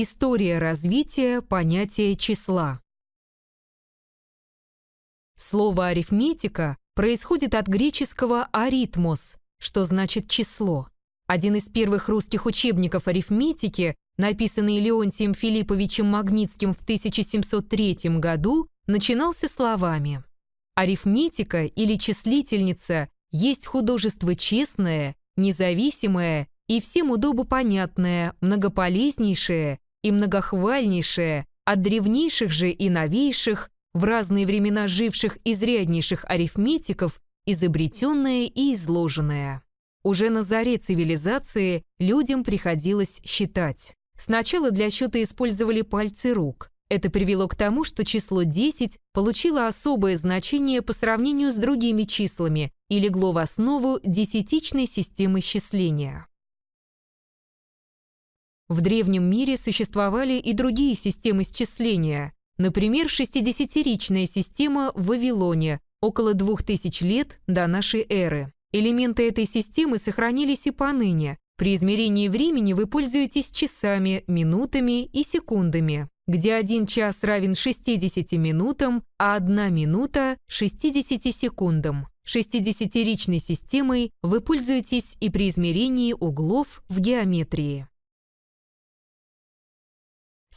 История развития понятия числа. Слово арифметика происходит от греческого «аритмос», что значит «число». Один из первых русских учебников арифметики, написанный Леонтием Филипповичем Магнитским в 1703 году, начинался словами «Арифметика или числительница есть художество честное, независимое и всем удобопонятное, многополезнейшее и многохвальнейшее, от древнейших же и новейших, в разные времена живших изряднейших арифметиков, изобретенное и изложенное. Уже на заре цивилизации людям приходилось считать. Сначала для счета использовали пальцы рук. Это привело к тому, что число 10 получило особое значение по сравнению с другими числами и легло в основу десятичной системы счисления. В древнем мире существовали и другие системы счисления, например, 60-ричная система в Вавилоне около 2000 лет до нашей эры. Элементы этой системы сохранились и поныне. При измерении времени вы пользуетесь часами, минутами и секундами, где один час равен 60 минутам, а одна минута – 60 секундам. 60-ричной системой вы пользуетесь и при измерении углов в геометрии.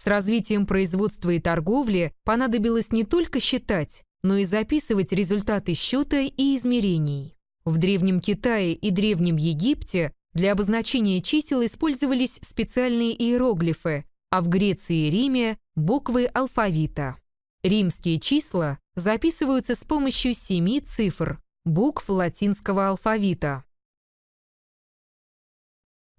С развитием производства и торговли понадобилось не только считать, но и записывать результаты счета и измерений. В Древнем Китае и Древнем Египте для обозначения чисел использовались специальные иероглифы, а в Греции и Риме – буквы алфавита. Римские числа записываются с помощью семи цифр, букв латинского алфавита.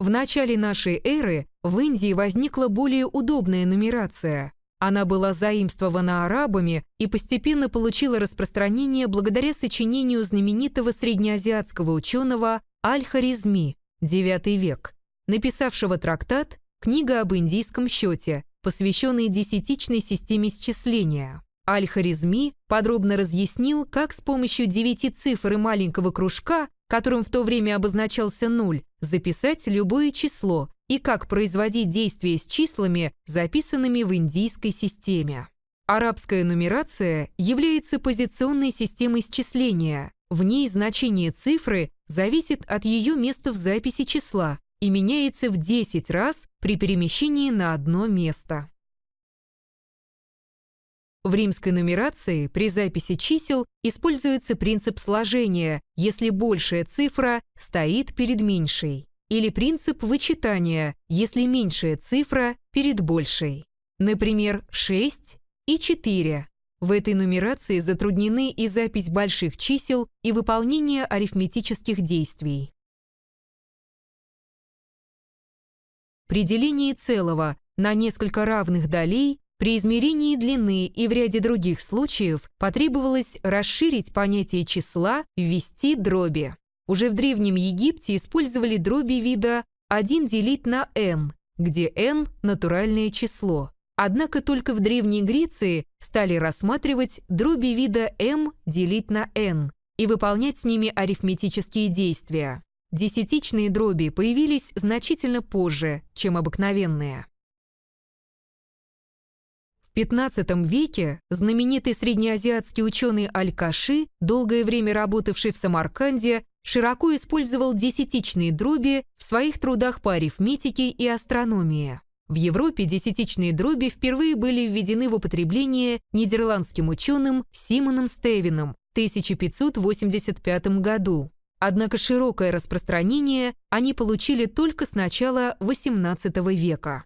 В начале нашей эры в Индии возникла более удобная нумерация. Она была заимствована арабами и постепенно получила распространение благодаря сочинению знаменитого среднеазиатского ученого Аль-Харизми, IX век, написавшего трактат «Книга об индийском счете», посвященный десятичной системе счисления. Аль-Харизми подробно разъяснил, как с помощью девяти цифр и маленького кружка которым в то время обозначался нуль, записать любое число и как производить действия с числами, записанными в индийской системе. Арабская нумерация является позиционной системой счисления. В ней значение цифры зависит от ее места в записи числа и меняется в 10 раз при перемещении на одно место. В римской нумерации при записи чисел используется принцип сложения, если большая цифра стоит перед меньшей, или принцип вычитания, если меньшая цифра перед большей. Например, 6 и 4. В этой нумерации затруднены и запись больших чисел, и выполнение арифметических действий. При делении целого на несколько равных долей при измерении длины и в ряде других случаев потребовалось расширить понятие числа, ввести дроби. Уже в Древнем Египте использовали дроби вида 1 делить на n, где n – натуральное число. Однако только в Древней Греции стали рассматривать дроби вида m делить на n и выполнять с ними арифметические действия. Десятичные дроби появились значительно позже, чем обыкновенные. В XV веке знаменитый среднеазиатский ученый Аль-Каши, долгое время работавший в Самарканде, широко использовал десятичные дроби в своих трудах по арифметике и астрономии. В Европе десятичные дроби впервые были введены в употребление нидерландским ученым Симоном Стевином в 1585 году. Однако широкое распространение они получили только с начала XVIII века.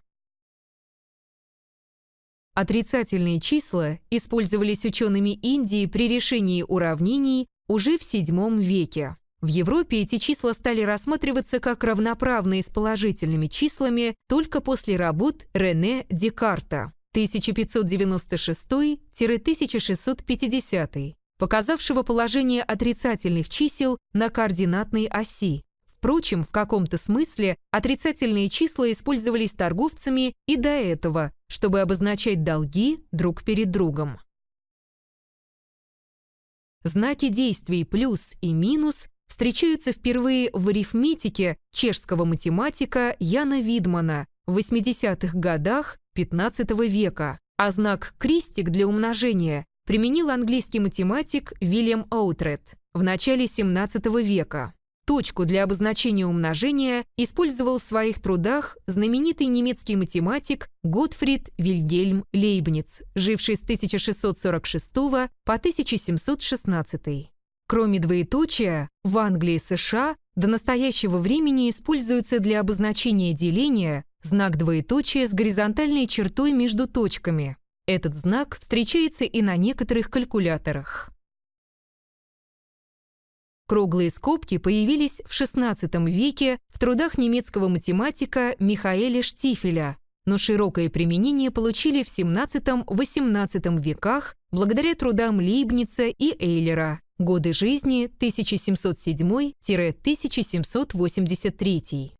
Отрицательные числа использовались учеными Индии при решении уравнений уже в VII веке. В Европе эти числа стали рассматриваться как равноправные с положительными числами только после работ Рене Декарта 1596-1650, показавшего положение отрицательных чисел на координатной оси, Впрочем, в каком-то смысле отрицательные числа использовались торговцами и до этого, чтобы обозначать долги друг перед другом. Знаки действий плюс и минус встречаются впервые в арифметике чешского математика Яна Видмана в 80-х годах XV века, а знак «крестик» для умножения применил английский математик Вильям Оутрет в начале XVII века. Точку для обозначения умножения использовал в своих трудах знаменитый немецкий математик Готфрид Вильгельм Лейбниц, живший с 1646 по 1716. Кроме двоеточия, в Англии и США до настоящего времени используется для обозначения деления знак двоеточия с горизонтальной чертой между точками. Этот знак встречается и на некоторых калькуляторах. Круглые скобки появились в XVI веке в трудах немецкого математика Михаэля Штифеля, но широкое применение получили в XVII-XVIII веках благодаря трудам Лейбница и Эйлера. Годы жизни 1707-1783.